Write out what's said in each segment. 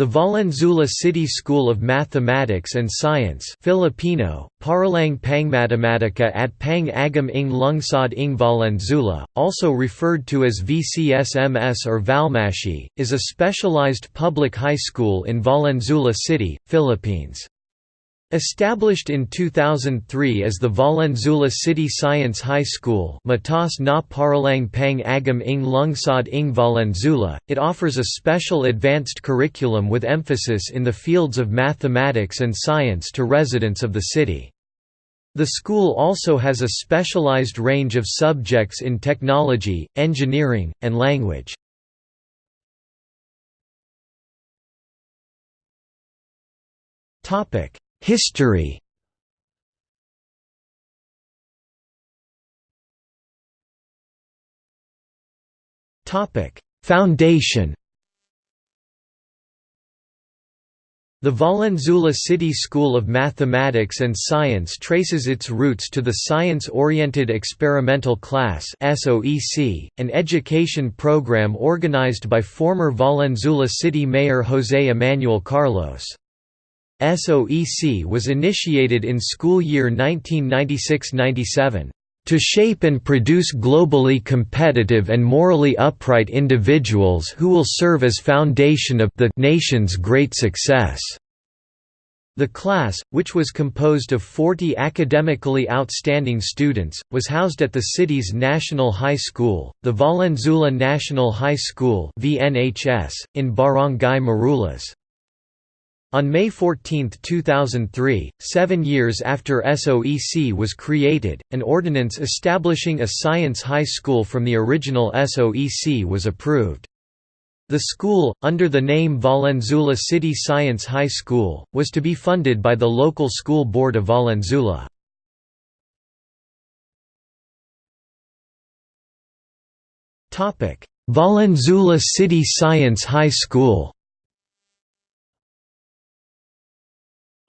The Valenzuela City School of Mathematics and Science Filipino, Paralang Pangmatematika at Pang Agam ng Lungsod ng Valenzuela, also referred to as VCSMS or Valmashi, is a specialized public high school in Valenzuela City, Philippines. Established in 2003 as the Valenzuela City Science High School Matas na Paralang Pang Agam ng Lungsod ng Valenzuela, it offers a special advanced curriculum with emphasis in the fields of mathematics and science to residents of the city. The school also has a specialized range of subjects in technology, engineering, and language. History Foundation The Valenzuela City School of Mathematics and Science traces its roots to the Science-Oriented Experimental Class an education program organized by former Valenzuela City Mayor José Emmanuel Carlos. SOEC was initiated in school year 1996–97, "...to shape and produce globally competitive and morally upright individuals who will serve as foundation of the nation's great success." The class, which was composed of 40 academically outstanding students, was housed at the city's National High School, the Valenzuela National High School in Barangay Marulas. On May 14, 2003, seven years after SOEC was created, an ordinance establishing a science high school from the original SOEC was approved. The school, under the name Valenzuela City Science High School, was to be funded by the local school board of Valenzuela. Valenzuela City Science High School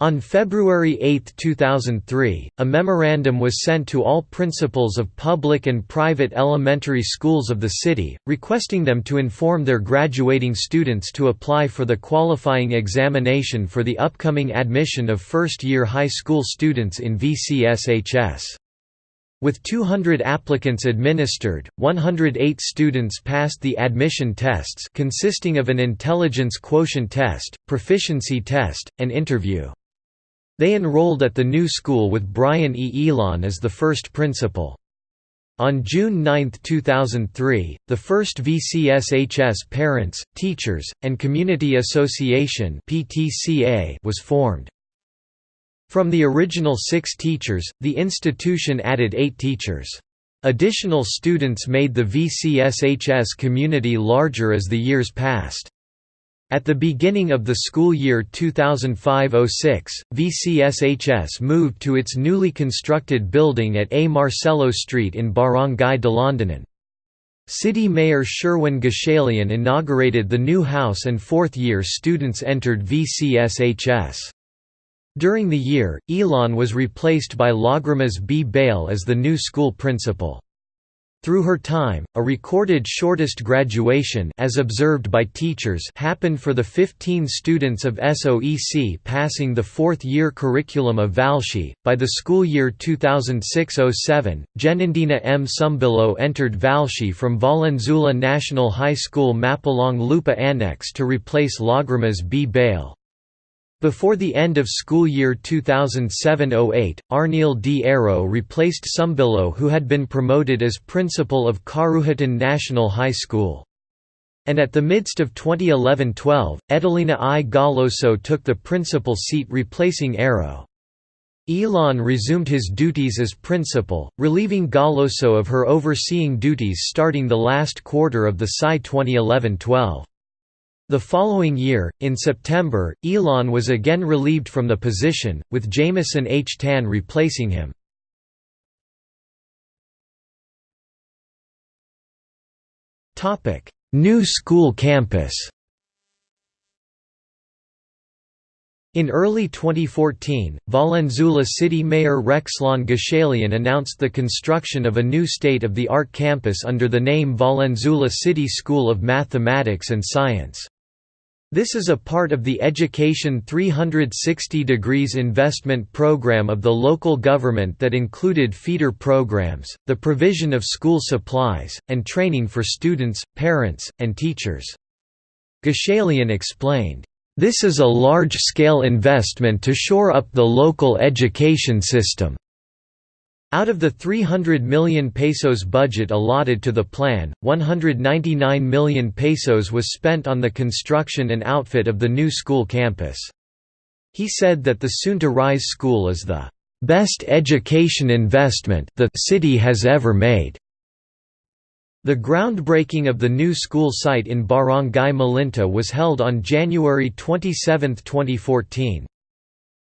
On February 8, 2003, a memorandum was sent to all principals of public and private elementary schools of the city, requesting them to inform their graduating students to apply for the qualifying examination for the upcoming admission of first-year high school students in VCSHS. With 200 applicants administered, 108 students passed the admission tests consisting of an intelligence quotient test, proficiency test, and interview. They enrolled at the new school with Brian E. Elon as the first principal. On June 9, 2003, the first VCSHS Parents, Teachers, and Community Association was formed. From the original six teachers, the institution added eight teachers. Additional students made the VCSHS community larger as the years passed. At the beginning of the school year 2005–06, VCSHS moved to its newly constructed building at A. Marcelo Street in Barangay Dalandanan. City Mayor Sherwin Gatchalian inaugurated the new house and fourth-year students entered VCSHS. During the year, Elon was replaced by Lagrimas B. Bale as the new school principal. Through her time, a recorded shortest graduation as observed by teachers happened for the 15 students of SOEC passing the fourth-year curriculum of Valshi. By the school year 2006-07, Genindina M. Sumbillo entered Valshi from Valenzuela National High School Mapulang Lupa Annex to replace Lagrimas B. Bale. Before the end of school year 2007–08, Arnil D. Arrow replaced Sumbillo who had been promoted as principal of Karuhatan National High School. And at the midst of 2011–12, Edelina I. Galoso took the principal seat replacing Arrow. Elon resumed his duties as principal, relieving Galoso of her overseeing duties starting the last quarter of the SCI 2011–12. The following year, in September, Elon was again relieved from the position, with Jameson H. Tan replacing him. New school campus In early 2014, Valenzuela City Mayor Rexlon Gatchalian announced the construction of a new state-of-the-art campus under the name Valenzuela City School of Mathematics and Science. This is a part of the Education 360 Degrees investment program of the local government that included feeder programs, the provision of school supplies, and training for students, parents, and teachers. Gatchalian explained, "...this is a large-scale investment to shore up the local education system." Out of the 300 million pesos budget allotted to the plan, 199 million pesos was spent on the construction and outfit of the new school campus. He said that the soon-to-rise school is the best education investment the city has ever made. The groundbreaking of the new school site in Barangay Malinta was held on January 27, 2014.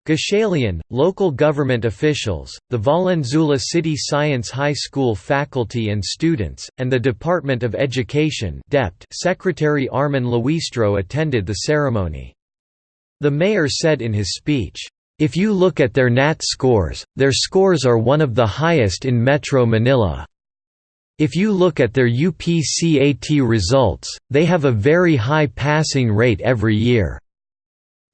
Gatchalian, local government officials, the Valenzuela City Science High School faculty and students, and the Department of Education Secretary Armin Luistro attended the ceremony. The mayor said in his speech, "...if you look at their NAT scores, their scores are one of the highest in Metro Manila. If you look at their UPCAT results, they have a very high passing rate every year."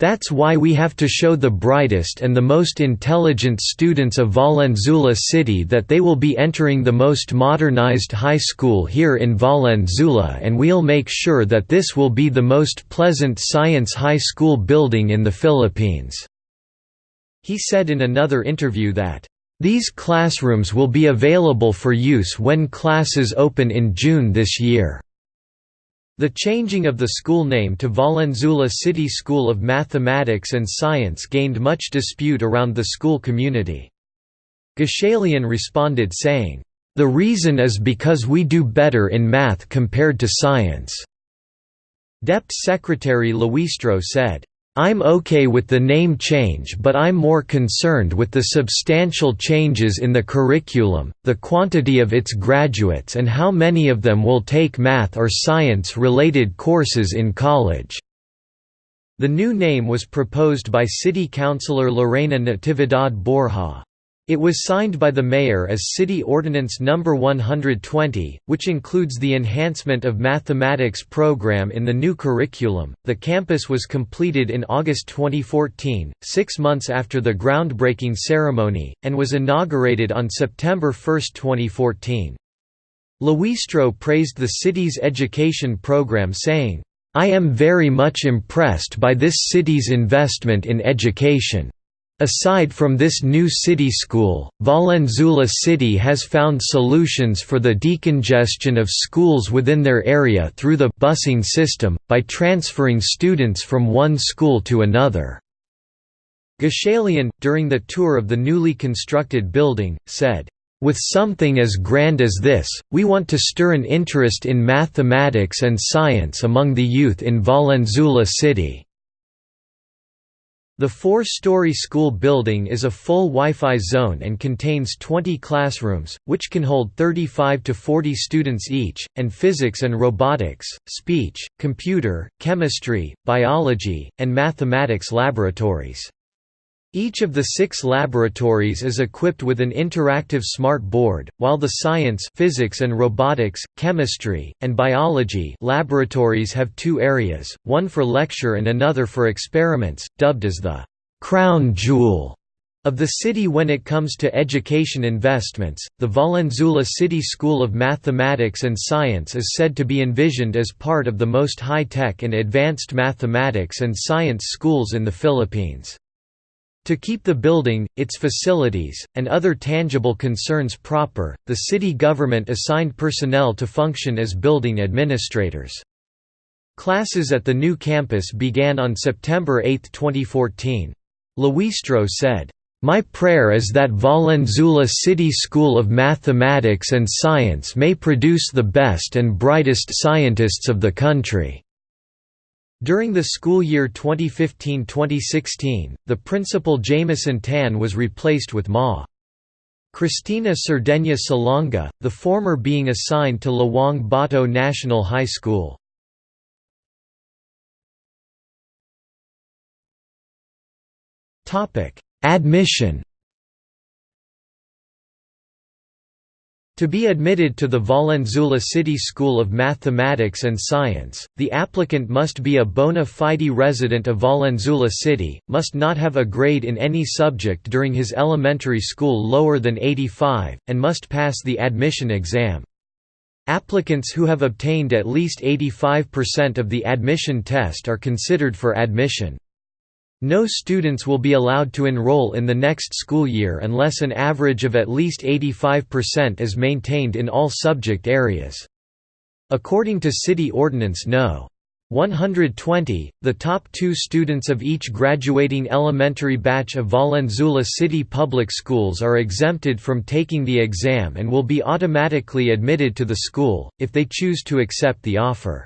That's why we have to show the brightest and the most intelligent students of Valenzuela City that they will be entering the most modernized high school here in Valenzuela and we'll make sure that this will be the most pleasant science high school building in the Philippines." He said in another interview that, "...these classrooms will be available for use when classes open in June this year." The changing of the school name to Valenzuela City School of Mathematics and Science gained much dispute around the school community. Gatchalian responded saying, "...the reason is because we do better in math compared to science." DepEd Secretary Luistro said, I'm okay with the name change but I'm more concerned with the substantial changes in the curriculum, the quantity of its graduates and how many of them will take math or science-related courses in college." The new name was proposed by City Councilor Lorena Natividad Borja. It was signed by the mayor as City Ordinance No. 120, which includes the enhancement of mathematics program in the new curriculum. The campus was completed in August 2014, six months after the groundbreaking ceremony, and was inaugurated on September 1, 2014. Luistro praised the city's education program saying, I am very much impressed by this city's investment in education. Aside from this new city school, Valenzuela City has found solutions for the decongestion of schools within their area through the busing system, by transferring students from one school to another. Gatchalian, during the tour of the newly constructed building, said, with something as grand as this, we want to stir an interest in mathematics and science among the youth in Valenzuela City. The four-story school building is a full Wi-Fi zone and contains 20 classrooms, which can hold 35 to 40 students each, and physics and robotics, speech, computer, chemistry, biology, and mathematics laboratories. Each of the six laboratories is equipped with an interactive smart board, while the science physics and robotics, chemistry, and biology laboratories have two areas, one for lecture and another for experiments, dubbed as the «crown jewel» of the city when it comes to education investments. The Valenzuela City School of Mathematics and Science is said to be envisioned as part of the most high-tech and advanced mathematics and science schools in the Philippines. To keep the building, its facilities, and other tangible concerns proper, the city government assigned personnel to function as building administrators. Classes at the new campus began on September 8, 2014. Luistro said, "...my prayer is that Valenzuela City School of Mathematics and Science may produce the best and brightest scientists of the country." During the school year 2015–2016, the principal Jameson Tan was replaced with Ma. Cristina Cerdeña Salonga, the former being assigned to Lawang Bato National High School. Admission To be admitted to the Valenzuela City School of Mathematics and Science, the applicant must be a bona fide resident of Valenzuela City, must not have a grade in any subject during his elementary school lower than 85, and must pass the admission exam. Applicants who have obtained at least 85% of the admission test are considered for admission. No students will be allowed to enroll in the next school year unless an average of at least 85% is maintained in all subject areas. According to City Ordinance No. 120, the top two students of each graduating elementary batch of Valenzuela City Public Schools are exempted from taking the exam and will be automatically admitted to the school, if they choose to accept the offer.